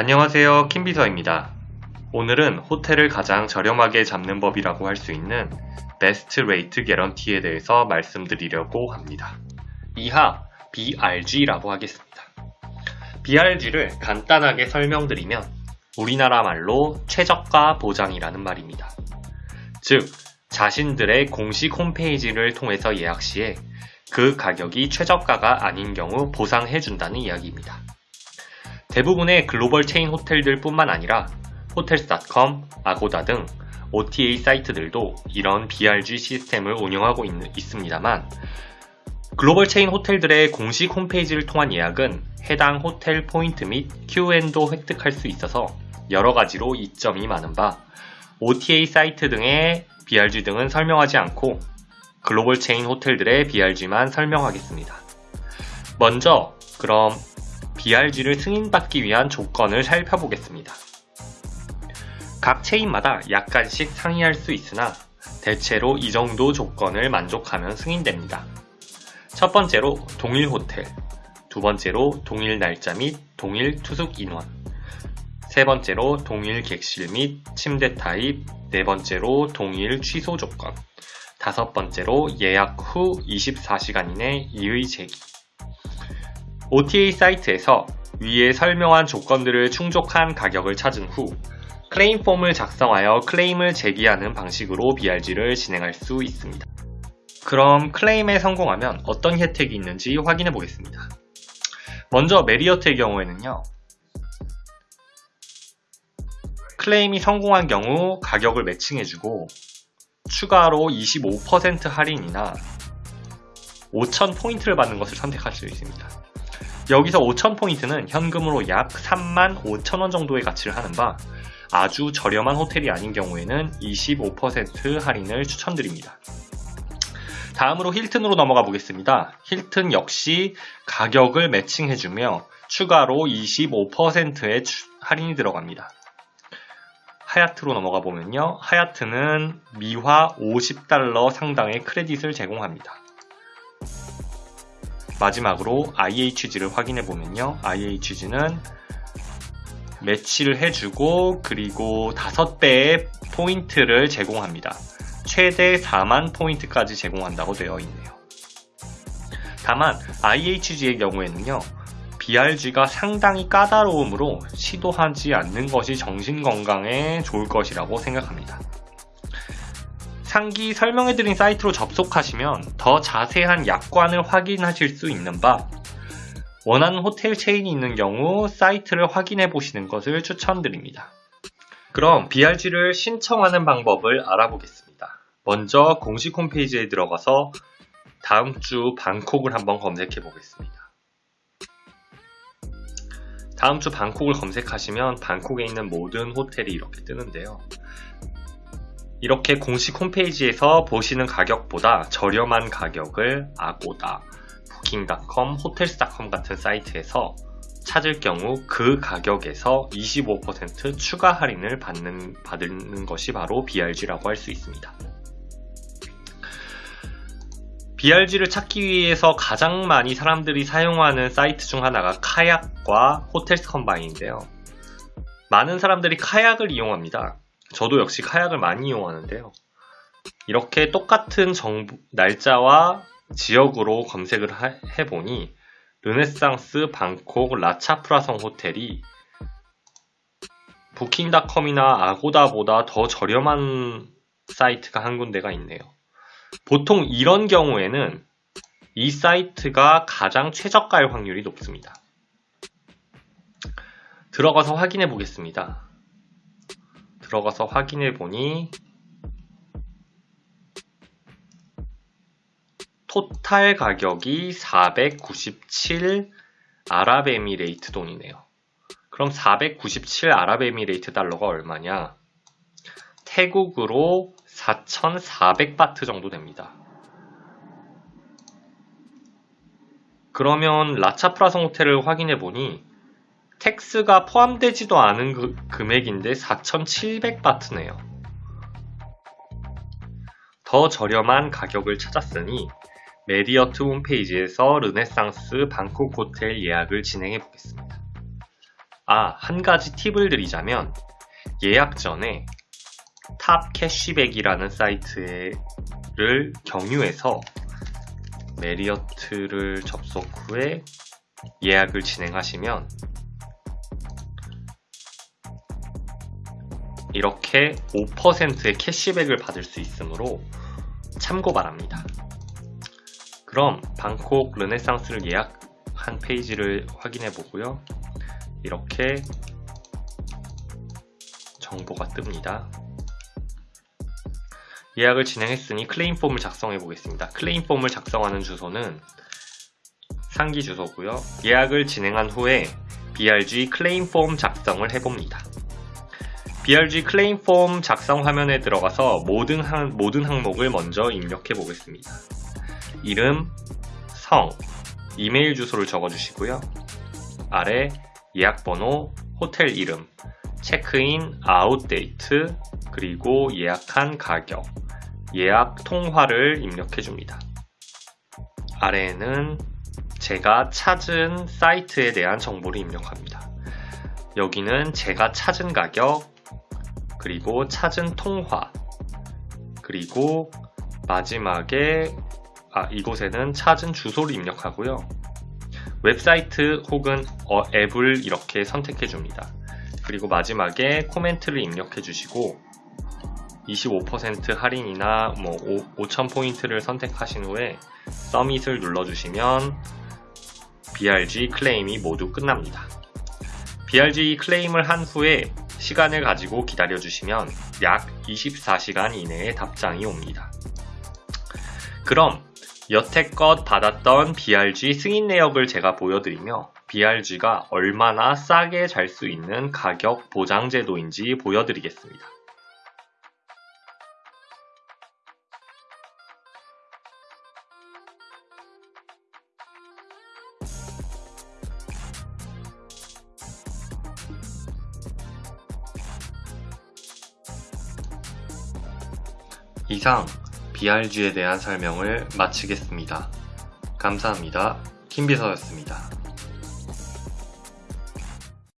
안녕하세요 킴비서입니다. 오늘은 호텔을 가장 저렴하게 잡는 법이라고 할 수 있는 Best Rate Guarantee에 대해서 말씀드리려고 합니다. 이하 BRG라고 하겠습니다. BRG를 간단하게 설명드리면 우리나라 말로 최저가 보장이라는 말입니다. 즉, 자신들의 공식 홈페이지를 통해서 예약 시에 그 가격이 최저가가 아닌 경우 보상해준다는 이야기입니다. 대부분의 글로벌 체인 호텔들 뿐만 아니라 Hotels.com, 아고다 등 OTA 사이트들도 이런 BRG 시스템을 운영하고 있, 있습니다만 글로벌 체인 호텔들의 공식 홈페이지를 통한 예약은 해당 호텔 포인트 및 QN도 획득할 수 있어서 여러 가지로 이점이 많은 바 OTA 사이트 등의 BRG 등은 설명하지 않고 글로벌 체인 호텔들의 BRG만 설명하겠습니다. 먼저 그럼 BRG를 승인받기 위한 조건을 살펴보겠습니다. 각 체인마다 약간씩 상이할 수 있으나 대체로 이 정도 조건을 만족하면 승인됩니다. 첫 번째로 동일 호텔, 두 번째로 동일 날짜 및 동일 투숙 인원, 세 번째로 동일 객실 및 침대 타입, 네 번째로 동일 취소 조건, 다섯 번째로 예약 후 24시간 이내 이의 제기. OTA 사이트에서 위에 설명한 조건들을 충족한 가격을 찾은 후 클레임 폼을 작성하여 클레임을 제기하는 방식으로 BRG를 진행할 수 있습니다. 그럼 클레임에 성공하면 어떤 혜택이 있는지 확인해 보겠습니다. 먼저 메리어트의 경우에는요. 클레임이 성공한 경우 가격을 매칭해주고 추가로 25% 할인이나 5,000포인트를 받는 것을 선택할 수 있습니다. 여기서 5,000포인트는 현금으로 약 3만 5천원 정도의 가치를 하는 바 아주 저렴한 호텔이 아닌 경우에는 25% 할인을 추천드립니다. 다음으로 힐튼으로 넘어가 보겠습니다. 힐튼 역시 가격을 매칭해주며 추가로 25%의 할인이 들어갑니다. 하얏트로 넘어가 보면요. 하얏트는 미화 50달러 상당의 크레딧을 제공합니다. 마지막으로 IHG를 확인해 보면요. IHG는 매치를 해주고 그리고 5배의 포인트를 제공합니다. 최대 4만 포인트까지 제공한다고 되어 있네요. 다만 IHG의 경우에는요. BRG가 상당히 까다로움으로 시도하지 않는 것이 정신건강에 좋을 것이라고 생각합니다. 상기 설명해드린 사이트로 접속하시면 더 자세한 약관을 확인하실 수 있는 바 원하는 호텔 체인이 있는 경우 사이트를 확인해 보시는 것을 추천드립니다. 그럼 BRG를 신청하는 방법을 알아보겠습니다. 먼저 공식 홈페이지에 들어가서 다음 주 방콕을 한번 검색해 보겠습니다. 다음 주 방콕을 검색하시면 방콕에 있는 모든 호텔이 이렇게 뜨는데요. 이렇게 공식 홈페이지에서 보시는 가격보다 저렴한 가격을 아고다, 부킹닷컴, 호텔스닷컴 같은 사이트에서 찾을 경우 그 가격에서 25% 추가 할인을 받는, 받는 것이 바로 BRG라고 할 수 있습니다. BRG를 찾기 위해서 가장 많이 사람들이 사용하는 사이트 중 하나가 카약과 호텔스 컴바인인데요. 많은 사람들이 카약을 이용합니다. 저도 역시 카약을 많이 이용하는데요. 이렇게 똑같은 정보, 날짜와 지역으로 검색을 해보니 르네상스 방콕 라차프라성 호텔이 부킹닷컴이나 아고다보다 더 저렴한 사이트가 한 군데가 있네요. 보통 이런 경우에는 이 사이트가 가장 최저가일 확률이 높습니다. 들어가서 확인해 보겠습니다. 들어가서 확인해 보니 토탈 가격이 497 아랍에미레이트 돈이네요. 그럼 497 아랍에미레이트 달러가 얼마냐? 태국으로 4,400바트 정도 됩니다. 그러면 라차프라송 호텔을 확인해 보니 tax가 포함되지도 않은 그 금액인데 4,700바트네요. 더 저렴한 가격을 찾았으니 메리어트 홈페이지에서 르네상스 방콕 호텔 예약을 진행해 보겠습니다. 아, 한 가지 팁을 드리자면 예약 전에 TopCashback이라는 사이트를 경유해서 메리어트를 접속 후에 예약을 진행하시면 이렇게 5%의 캐시백을 받을 수 있으므로 참고 바랍니다. 그럼 방콕 르네상스를 예약한 페이지를 확인해 보고요. 이렇게 정보가 뜹니다. 예약을 진행했으니 클레임 폼을 작성해 보겠습니다. 클레임 폼을 작성하는 주소는 상기 주소고요. 예약을 진행한 후에 BRG 클레임 폼 작성을 해봅니다. BRG 클레임 폼 작성 화면에 들어가서 모든, 항, 모든 항목을 먼저 입력해 보겠습니다. 이름, 성, 이메일 주소를 적어주시고요. 아래 예약 번호, 호텔 이름, 체크인, out date, 그리고 예약한 가격, 예약 통화를 입력해 줍니다. 아래에는 제가 찾은 사이트에 대한 정보를 입력합니다. 여기는 제가 찾은 가격, 그리고 찾은 통화, 그리고 마지막에 아, 이곳에는 찾은 주소를 입력하고요. 웹사이트 혹은 어, 앱을 이렇게 선택해 줍니다. 그리고 마지막에 코멘트를 입력해 주시고 25% 할인이나 뭐 5,000포인트를 선택하신 후에 서밋을 눌러주시면 BRG 클레임이 모두 끝납니다. BRG 클레임을 한 후에 시간을 가지고 기다려주시면 약 24시간 이내에 답장이 옵니다. 그럼 여태껏 받았던 BRG 승인 내역을 제가 보여드리며 BRG가 얼마나 싸게 잘 수 있는 가격 보장 제도인지 보여드리겠습니다. 이상 BRG에 대한 설명을 마치겠습니다. 감사합니다. 김비서였습니다.